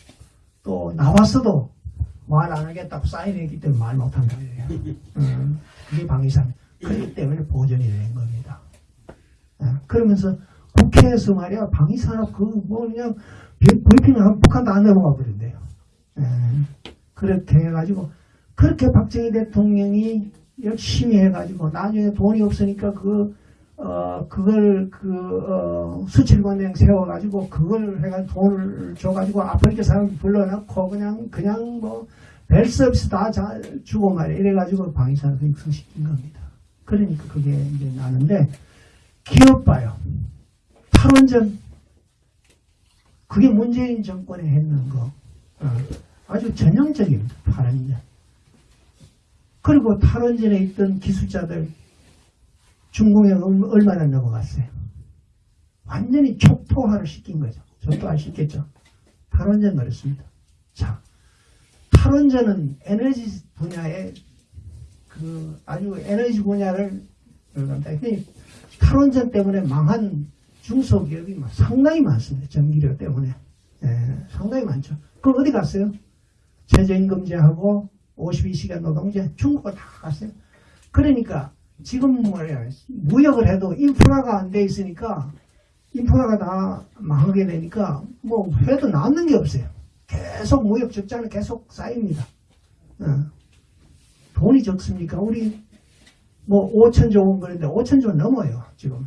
또 나왔어도 말 안 하겠다고 사인했기 때문에 말 못한다 이래요. 음, 그게 방위산. 그렇기 때문에 보존이 되는 겁니다. 예, 그러면서 국회에서 말이야 방위산업 그뭐 그냥 하면 북한도 안 넘어가 버린대요. 예, 그렇게 해가지고 그렇게 박정희 대통령이 열심히 해가지고 나중에 돈이 없으니까 그 어, 그걸, 그, 어, 수출관행 세워가지고, 그걸 해가지고 돈을 줘가지고, 아프리카 사람 불러놓고, 그냥, 그냥 뭐, 벨 서비스 다 자, 주고 말이야. 이래가지고 방위산업을 육성시킨 겁니다. 그러니까 그게 이제 나는데, 기업 봐요. 탈원전. 그게 문재인 정권이 했는 거. 어, 아주 전형적입니다. 탈원전. 그리고 탈원전에 있던 기술자들, 중공에 얼마나 넘어갔어요. 완전히 촉토화를 시킨 거죠. 촉토화 시켰죠. 탈원전 그랬습니다. 자, 탈원전은 에너지 분야에 그 아주 에너지 분야를 탈원전 때문에 망한 중소기업이 상당히 많습니다. 전기료 때문에. 예, 상당히 많죠. 그럼 어디 갔어요? 최저임금제하고 52시간 노동제 중국가 다 갔어요. 그러니까 지금 뭐야 무역을 해도 인프라가 안 돼 있으니까 인프라가 다 망하게 되니까 뭐 해도 남는 게 없어요. 계속 무역 적자는 계속 쌓입니다. 어. 돈이 적습니까? 우리 뭐 5천조 원 그런데 5천조 넘어요 지금.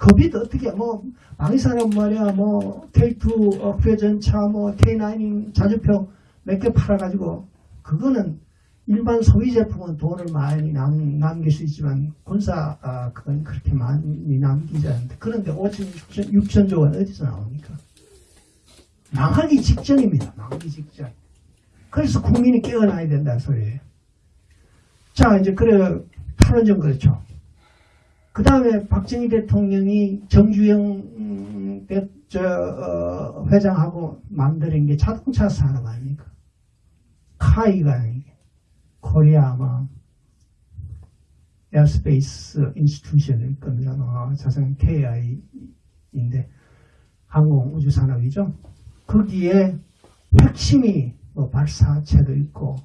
겁이 어떻게 뭐 방위산업 말이야 뭐 K2 어, 회전차 뭐 K9 자주표 몇개 팔아가지고 그거는 일반 소비 제품은 돈을 많이 남, 남길 수 있지만 군사 아, 그건 그렇게 많이 남기지 않는데 그런데 5천 6천, 6천조 원 어디서 나옵니까? 망하기 직전입니다. 망하기 직전. 그래서 국민이 깨어나야 된다는 소리예요. 자 이제 그래 탈원전 그렇죠. 그 다음에 박정희 대통령이 정주영 음, 대, 저, 어, 회장하고 만드는 게 자동차 산업 아닙니까? KAI가 아니게 코리아 뭐 Aerospace Institution일 겁니다. 어, 자산 KAI인데 항공 우주 산업이죠. 거기에 핵심이 뭐 발사체도 있고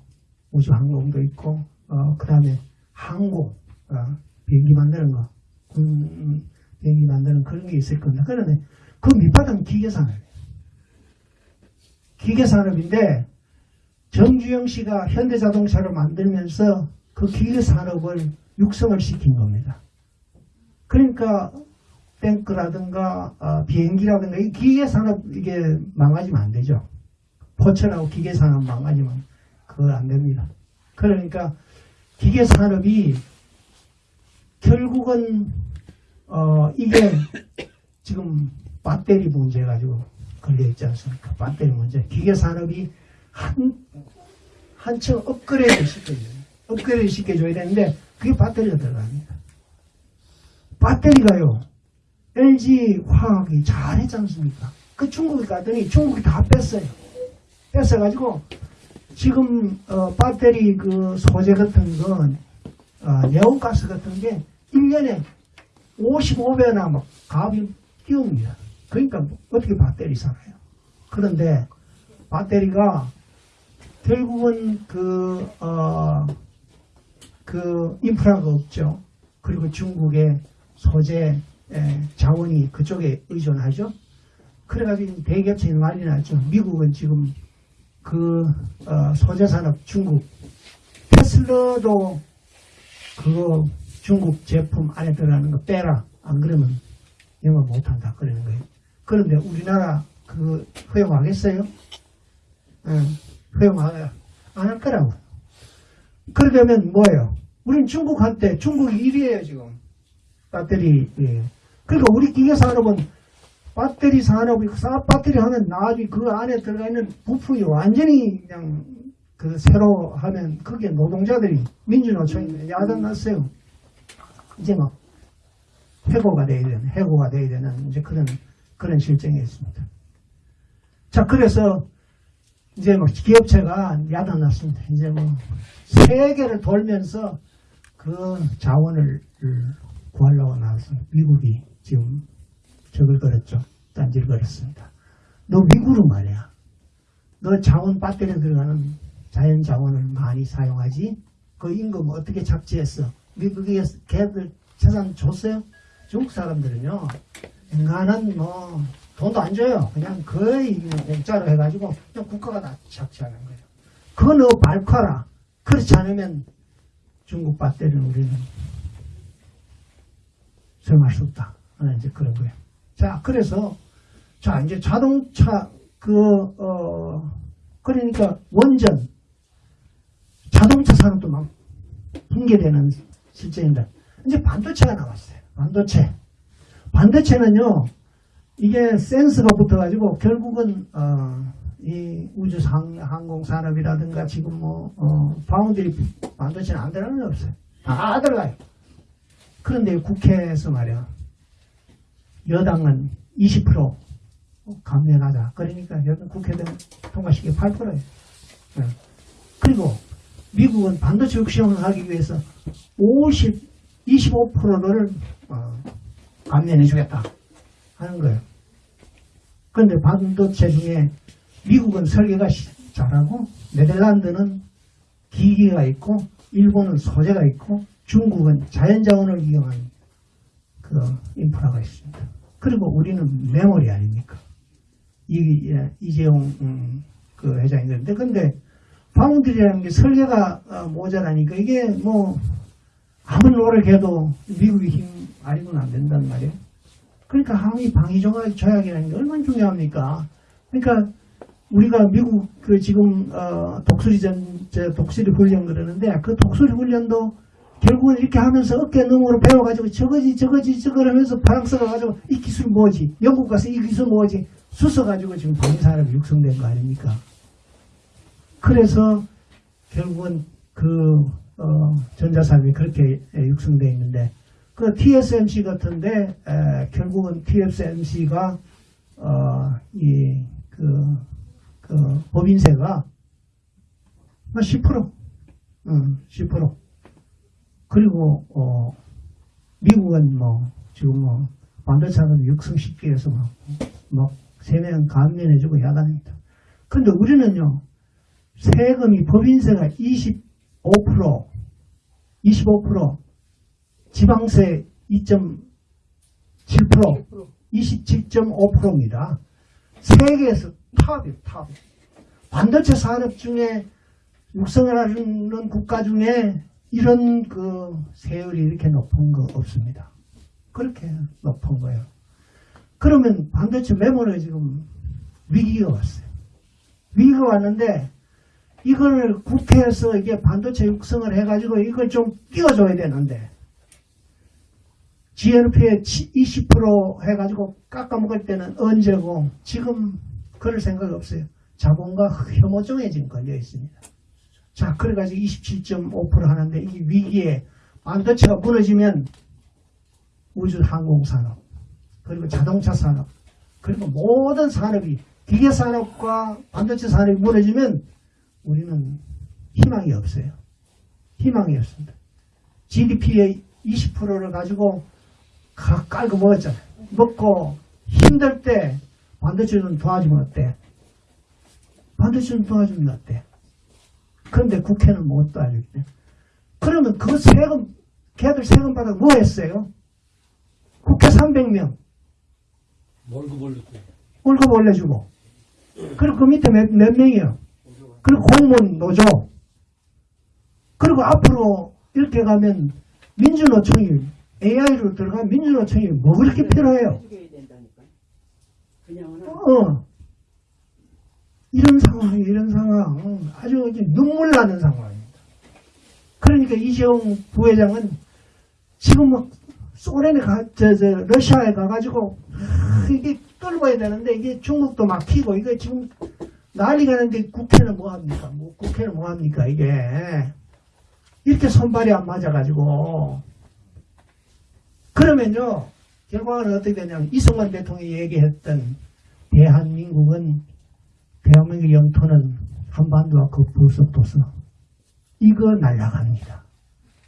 우주 항공도 있고 어, 그 다음에 항공 어, 비행기 만드는 거 군 비행기 만드는 그런 게 있을 겁니다. 그런데 그 밑바닥은 기계산업이에요. 기계산업인데 정주영 씨가 현대자동차를 만들면서 그 기계산업을 육성을 시킨 겁니다. 그러니까 탱크라든가 어, 비행기라든가 이 기계산업 이게 망가지면 안 되죠. 포철하고 기계산업 망가지면 그거 안 됩니다. 그러니까 기계산업이 결국은 어 이게 지금 배터리 문제 가지고 걸려 있지 않습니까? 배터리 문제. 기계산업이 한 한층 업그레이드 시켜줘요. 업그레이드 시켜줘야 되는데 그게 배터리가 들어갑니다. 배터리가요. LG 화학이 잘했지 않습니까? 그 중국에 갔더니 중국이 다 뺐어요. 뺐어가지고 지금 어, 배터리 그 소재 같은 건 어, 네온가스 같은 게 1년에 55배나 막 값이 뛰옵니다. 그러니까 어떻게 배터리 살아요? 그런데 배터리가 결국은 그, 어, 그 인프라가 없죠. 그리고 중국의 소재 에, 자원이 그쪽에 의존하죠. 그래가지고 대기업체이 난리 났죠. 미국은 지금 그 어, 소재 산업 중국 테슬라도 그거 중국 제품 안에 들어가는 거 빼라. 안 그러면 영업 못한다. 그러는 거예요. 그런데 우리나라 그 허용하겠어요? 응, 허용 안할 거라고. 그러려면 뭐예요? 우린 중국한테 중국이 1위에요 지금 배터리. 예. 그러니까 우리 기계 산업은 배터리 산업이 사- 배터리 하면 나중에 그 안에 들어가 있는 부품이 완전히 그냥 그 새로 하면 그게 노동자들이 민주노총이 야단 났어요. 이제 막 해고가 돼야 되는 해고가 돼야 되는 이제 그런 그런 실정이 있습니다. 자 그래서 이제 뭐 기업체가 야단 났습니다. 이제 뭐 세계를 돌면서 그 자원을 구하려고 나왔습니다. 미국이 지금 적을 걸었죠. 딴지를 걸었습니다. 너 미국은 말이야. 너 자원 배터리에 들어가는 자연 자원을 많이 사용하지? 그 임금 어떻게 착지했어? 미국에 걔들 재산 줬어요? 중국 사람들은요, 인간은 뭐, 돈도 안 줘요. 그냥 거의 공짜로 해가지고, 그냥 국가가 다 착취하는 거예요. 그거 너 밝혀라. 그렇지 않으면 중국 배터리는 우리는 사용할 수 없다. 이제 그런 거예요. 자, 그래서, 자, 이제 자동차, 그, 어, 그러니까 원전, 자동차 산업도 막 붕괴되는 실정인데, 이제 반도체가 나왔어요. 반도체. 반도체는요, 이게 센서가 붙어가지고 결국은, 어, 이 우주 상, 항공 산업이라든가 지금 뭐, 어, 파운드리 반도체는 안 들어가는 게 없어요. 다 들어가요. 그런데 국회에서 말이야, 여당은 20% 감면하자. 그러니까 여당 국회는 통과시키기 8%예요. 그리고 미국은 반도체 육성을 하기 위해서 50, 25%를 어, 감면해 주겠다 하는 거예요. 그런데 반도체 중에 미국은 설계가 시- 잘하고 네덜란드는 기기가 있고 일본은 소재가 있고 중국은 자연자원을 이용한 그 인프라가 있습니다. 그리고 우리는 메모리 아닙니까? 이, 예, 이재용 음, 그 회장이 그런데 파운드리라는 게 설계가 어, 모자라니까 이게 뭐 아무리 노력해도 미국의 힘 아니고는 안 된단 말이에요. 그러니까 항의 방위 조약 조약이라는 게 얼마나 중요합니까? 그러니까 우리가 미국 그 지금 어, 독수리 전저 독수리 훈련 그러는데 그 독수리 훈련도 결국은 이렇게 하면서 어깨 너머로 배워가지고 저거지 저거지 저걸 하면서 프랑스가 가지고 이 기술 뭐지 영국 가서 이 기술 뭐지 수서 가지고 지금 방위산업이 육성된 거 아닙니까? 그래서 결국은 그 어, 전자산업이 그렇게 에, 육성되어 있는데 그 TSMC 같은데 에, 결국은 TSMC가 어, 이그 그 법인세가 한 10%, 응, 10%. 그리고 어, 미국은 뭐 지금 뭐 반도체는 육성시키기 위해서 막, 막 세명 감면해주고 야단입니다. 근데 우리는요 세금이 법인세가 25%, 25% 지방세 7%, 27.5%입니다. 세계에서 탑이에요, 탑. 반도체 산업 중에 육성을 하는 국가 중에 이런 그 세율이 이렇게 높은 거 없습니다. 그렇게 높은 거예요. 그러면 반도체 메모리에 지금 위기가 왔어요. 위기가 왔는데 이걸 국회에서 이게 반도체 육성을 해가지고 이걸 좀 띄워줘야 되는데 GNP에 20% 해가지고 깎아먹을 때는 언제고 지금 그럴 생각 없어요. 자본과 혐오증에 지금 걸려 있습니다. 자, 그래가지고 27.5% 하는데 이 위기에 반도체가 무너지면 우주 항공산업 그리고 자동차 산업 그리고 모든 산업이 기계 산업과 반도체 산업이 무너지면 우리는 희망이 없어요. 희망이 없습니다. GDP의 20%를 가지고 가- 깔고 먹었잖아요. 먹고 힘들 때 반도체 좀 도와주면 어때? 반도체 좀 도와주면 어때? 그런데 국회는 못 도와주겠네. 그러면 그 세금, 걔들 세금 받아 뭐 했어요? 국회 300명 월급 올렸고. 월급 올려주고 그리고 그 밑에 몇, 몇 명이요? 그리고 공무원 노조 그리고 앞으로 이렇게 가면 민주노총이 AI로 들어가면 민주노총이 뭐 그렇게 필요해요? 어. 이런 상황, 이런 상황, 아주 눈물 나는 상황입니다. 그러니까 이재용 부회장은 지금 막 소련에 가, 저, 저, 러시아에 가가지고, 아, 이게 떨궈야 되는데, 이게 중국도 막히고, 이거 지금 난리가 나는데 국회는 뭐 합니까? 뭐, 국회는 뭐 합니까, 이게. 이렇게 손발이 안 맞아가지고. 그러면요, 결과는 어떻게 되냐면, 이승만 대통령이 얘기했던 대한민국은 대한민국 영토는 한반도와 그 부속도서 이거 날라갑니다.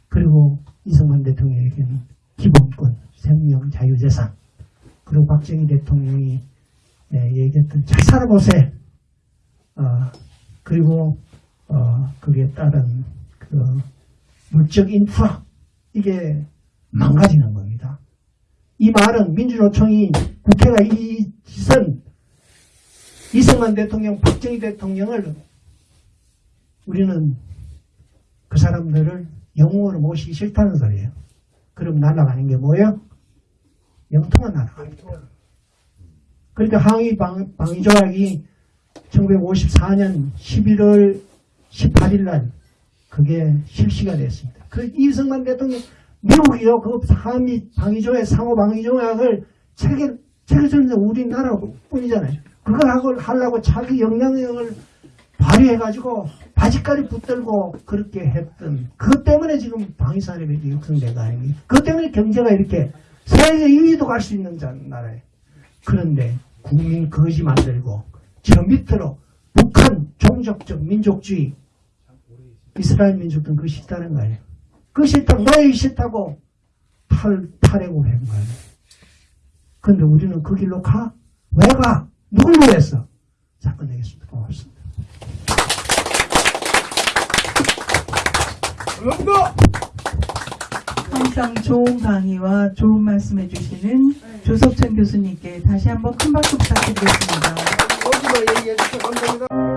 그리고 이승만 대통령에게는 기본권, 생명, 자유재산 그리고 박정희 대통령이 예, 얘기했던 잘 살아보세요. 어, 그리고 어, 그게 따른 그 물적 인프라 이게 망가지는 겁니다. 이 말은 민주노총이 국회가 이 짓은 이승만 대통령, 박정희 대통령을 우리는 그 사람들을 영웅으로 모시기 싫다는 소리예요. 그럼 날아가는 게 뭐예요? 영통만 날아갑니다. 그러니까 항의 방, 방위 조약이 1954년 11월 18일 날 그게 실시가 됐습니다. 그 이승만 대통령 미국이요 그 한미 방위조약 상호 방위조약을 체계 체계적으로 우리나라뿐이잖아요. 그걸 하고 하려고 자기 영향력을 발휘해가지고 바지까지 붙들고 그렇게 했던 그것 때문에 지금 방위산업이 육성된 거 아닙니까? 그것 때문에 경제가 이렇게 세계 2위도 갈 수 있는 자- 나라예요. 그런데 국민 거지 만들고 저 밑으로 북한 종족적 민족주의 이스라엘 민족은 그거 싫다는 거예요. 그거 싫다고 너희 싫다고 탈, 탈해고 한 거예요. 근데 우리는 그 길로 가? 왜 가? 누굴 위해서? 자, 끝내겠습니다. 고맙습니다. 항상 좋은 강의와 좋은 말씀 해 주시는 조석천 교수님께 다시 한번 큰 박수 부탁드리겠습니다. 어디가 얘기해 주셔서 감사합니다.